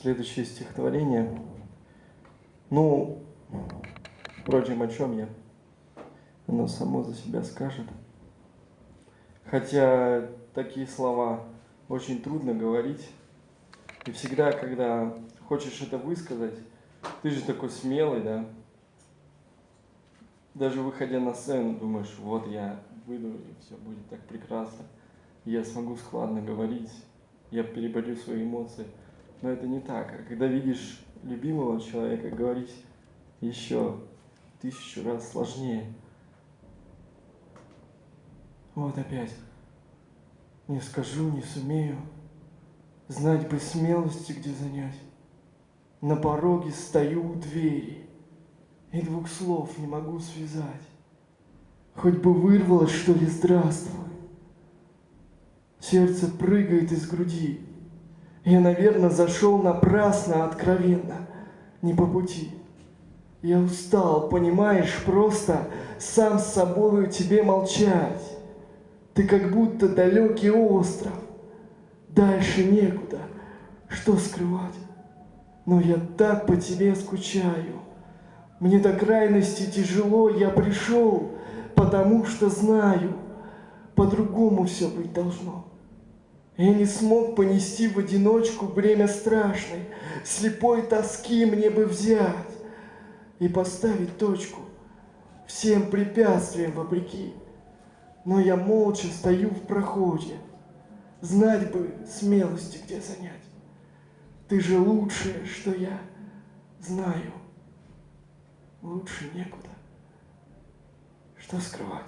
Следующее стихотворение. Ну, впрочем, о чем я? Оно само за себя скажет. Хотя такие слова очень трудно говорить. И всегда, когда хочешь это высказать, ты же такой смелый, да? Даже выходя на сцену, думаешь, вот я выйду, и все будет так прекрасно. Я смогу складно говорить, я переборю свои эмоции. Но это не так. А когда видишь любимого человека, говорить еще тысячу раз сложнее. Вот опять. Не скажу, не сумею. Знать бы смелости, где занять. На пороге стою у двери И двух слов не могу связать. Хоть бы вырвалось, что ли, здравствуй. Сердце прыгает из груди. Я, наверное, зашел напрасно, откровенно, не по пути. Я устал, понимаешь, просто сам с собою тебе молчать. Ты как будто далекий остров, дальше некуда, что скрывать. Но я так по тебе скучаю. Мне до крайности тяжело, я пришел, потому что знаю, по-другому все быть должно. Я не смог понести в одиночку бремя страшной, слепой тоски мне бы взять и поставить точку всем препятствиям вопреки. Но я молча стою в проходе, знать бы смелости где занять. Ты же лучшее, что я знаю. Лучше некуда. Что скрывать?